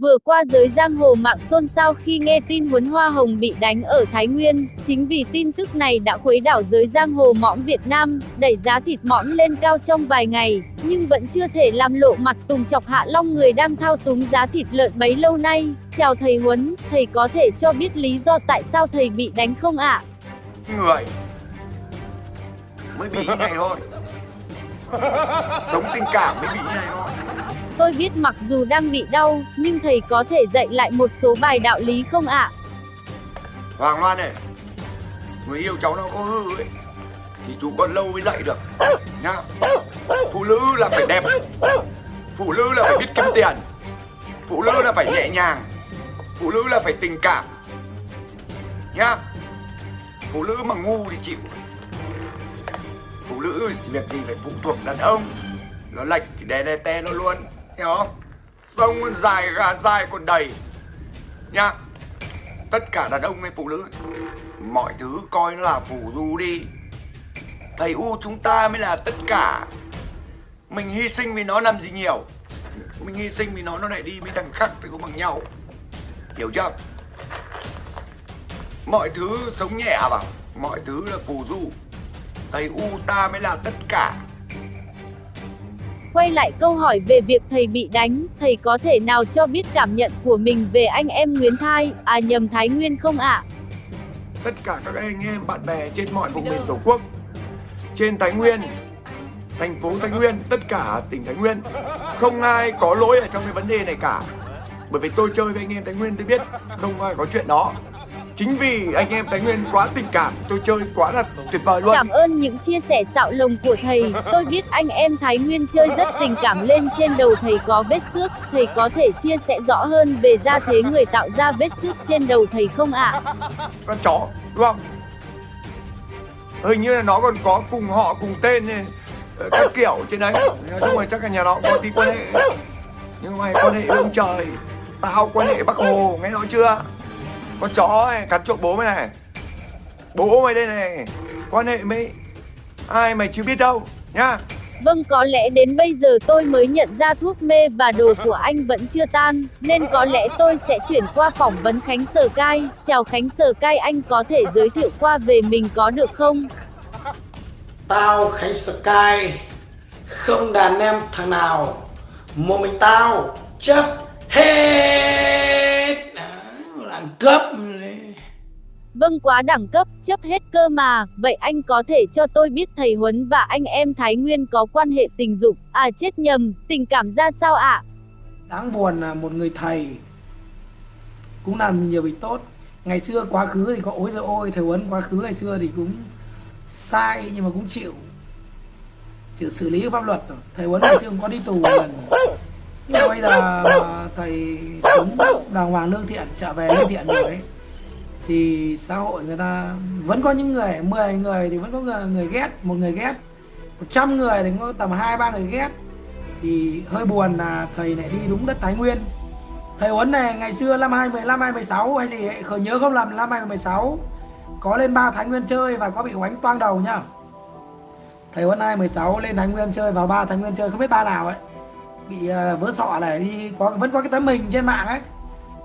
Vừa qua giới giang hồ mạng xôn xao khi nghe tin Huấn Hoa Hồng bị đánh ở Thái Nguyên, chính vì tin tức này đã khuấy đảo giới giang hồ mõm Việt Nam, đẩy giá thịt mõm lên cao trong vài ngày, nhưng vẫn chưa thể làm lộ mặt Tùng Chọc Hạ Long người đang thao túng giá thịt lợn bấy lâu nay. Chào thầy Huấn, thầy có thể cho biết lý do tại sao thầy bị đánh không ạ? Người mới bị như này thôi. Sống tình cảm mới bị như này thôi. Tôi biết mặc dù đang bị đau, nhưng thầy có thể dạy lại một số bài đạo lý không ạ? Hoàng Loan này Người yêu cháu nó có hư ấy Thì chú còn lâu mới dạy được. Nhá Phụ nữ là phải đẹp Phụ nữ là phải biết kiếm tiền Phụ nữ là phải nhẹ nhàng Phụ nữ là phải tình cảm. Nhá Phụ nữ mà ngu thì chịu. Phụ nữ việc gì phải phụ thuộc đàn ông Nó lệch thì đè đè te nó luôn. Hiểu không Sông dài gà dài còn đầy? Nhá, tất cả đàn ông hay phụ nữ, mọi thứ coi là phù du đi. Thầy u chúng ta mới là tất cả. Mình hy sinh vì nó làm gì nhiều? Mình hy sinh vì nó nó lại đi với thằng khác thì cũng bằng nhau. Hiểu chưa? Mọi thứ sống nhẹ vào mọi thứ là phù du. Thầy u ta mới là tất cả. Quay lại câu hỏi về việc thầy bị đánh, thầy có thể nào cho biết cảm nhận của mình về anh em Nguyễn Thai, à nhầm Thái Nguyên không ạ? tất cả các anh em bạn bè trên mọi vùng miền tổ quốc trên Thái Nguyên thành phố Thái Nguyên tất cả tỉnh Thái Nguyên không ai có lỗi ở trong cái vấn đề này cả. Bởi vì tôi chơi với anh em Thái Nguyên tôi biết không ai có chuyện đó chính vì anh em Thái Nguyên quá tình cảm tôi chơi quá là tuyệt vời luôn. Cảm ơn những chia sẻ xạo lồng của thầy, tôi biết anh em Thái Nguyên chơi rất tình cảm lên trên đầu thầy có vết xước, thầy có thể chia sẻ rõ hơn về gia thế người tạo ra vết xước trên đầu thầy không ạ? con chó đúng không? Hình như là nó còn có cùng họ cùng tên này, ờ, các kiểu trên đấy. Nói chung là chắc là nhà nó có tí quan hệ. Nhưng mày quan hệ với ông trời. Tao quan hệ bác hồ nghe rõ chưa con chó này cắn trộm bố mày này bố mày đây này quan hệ với ai mày chưa biết đâu nhá Vâng có lẽ đến bây giờ tôi mới nhận ra thuốc mê và đồ của anh vẫn chưa tan, nên có lẽ tôi sẽ chuyển qua phỏng vấn Khánh Sở Cai. Chào Khánh Sở Cai anh có thể giới thiệu qua về mình có được không? Tao Khánh Sky Không đàn em thằng nào Một mình tao chấp hết cấp Vâng quá đẳng cấp, chấp hết cơ mà, vậy anh có thể cho tôi biết thầy Huấn và anh em Thái Nguyên có quan hệ tình dục, à chết nhầm, tình cảm ra sao ạ? Đáng buồn là một người thầy Cũng làm nhiều việc tốt. Ngày xưa quá khứ thì có ối giời ôi Thầy Huấn quá khứ ngày xưa thì cũng sai nhưng mà cũng chịu chịu xử lý pháp luật rồi. Thầy Huấn ngày xưa cũng có đi tù một lần nhưng mà bây giờ mà thầy sống đàng hoàng lương thiện trở về lương thiện rồi. Ấy thì xã hội người ta vẫn có những người 10 người thì vẫn có người, người ghét một người ghét. 100 người thì có tầm hai ba người ghét. Thì hơi buồn là thầy này đi đúng đất Thái Nguyên. Thầy Huấn này ngày xưa năm 2015 2016 hay gì ấy, khởi nhớ không làm năm 2016 có lên ba Thái Nguyên chơi và có bị oánh toang đầu nhá. Thầy Huấn 2016 lên Thái Nguyên chơi vào ba Thái Nguyên chơi không biết ba nào ấy bị à, vỡ sọ này đi có vẫn có cái tấm hình trên mạng ấy.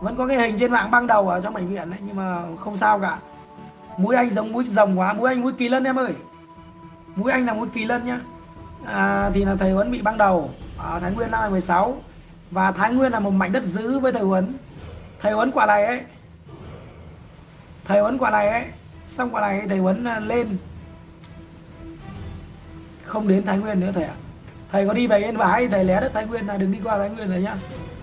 Vẫn có cái hình trên mạng băng đầu ở trong bệnh viện đấy nhưng mà không sao cả. Mũi anh giống mũi rồng quá mũi anh mũi kỳ lân em ơi. Mũi anh là mũi kỳ lân nhá. À, thì là thầy Huấn bị băng đầu ở Thái Nguyên năm 2016 và Thái Nguyên là một mảnh đất giữ với thầy Huấn. Thầy Huấn quả này ấy thầy Huấn quả này ấy xong quả này thầy Huấn à, lên. Không đến Thái Nguyên nữa thầy ạ thầy có đi về Yên Bái thầy lé đất Thái Nguyên là đừng đi qua Thái Nguyên rồi nhá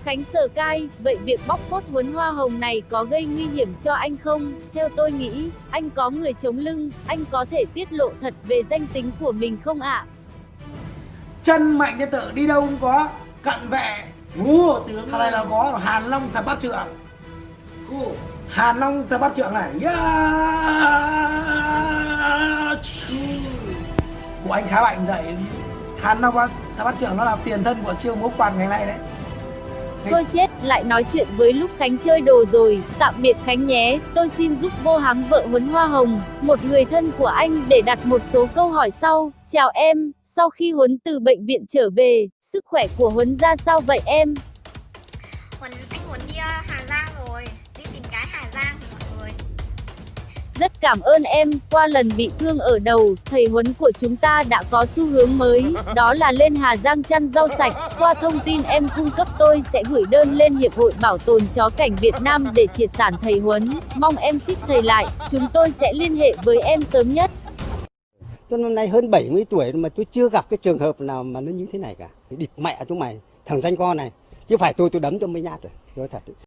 Khánh Sở Cai, vậy việc bóc phốt Huấn Hoa Hồng này có gây nguy hiểm cho anh không? Theo tôi nghĩ, anh có người chống lưng, anh có thể tiết lộ thật về danh tính của mình không ạ? chân mạnh như tự đi đâu cũng có cận vệ ngu thằng này là có Hàn Long thập bát trượng Hàn Long thập bát trượng này yeah! của anh khá mạnh dậy Hàn Long thập bát trượng nó là tiền thân của chiêu múa quạt ngày nay đấy. Tôi chết, lại nói chuyện với lúc Khánh chơi đồ rồi, tạm biệt Khánh nhé, tôi xin giúp vô hắng vợ Huấn Hoa Hồng, một người thân của anh để đặt một số câu hỏi sau. Chào em, sau khi Huấn từ bệnh viện trở về, sức khỏe của Huấn ra sao vậy em? Huấn anh muốn đi ờ, Hà Giang rồi. Đi tìm cái Hà Giang rất cảm ơn em, qua lần bị thương ở đầu, thầy huấn của chúng ta đã có xu hướng mới, đó là lên Hà Giang chăn rau sạch. Qua thông tin em cung cấp tôi sẽ gửi đơn lên Hiệp hội Bảo tồn Chó Cảnh Việt Nam để triệt sản thầy huấn. Mong em xích thầy lại, chúng tôi sẽ liên hệ với em sớm nhất. Tôi năm nay hơn 70 tuổi mà tôi chưa gặp cái trường hợp nào mà nó như thế này cả. Địt mẹ chúng mày, thằng danh con này. Chứ phải tôi tôi đấm cho mấy nhát rồi. Nói thật.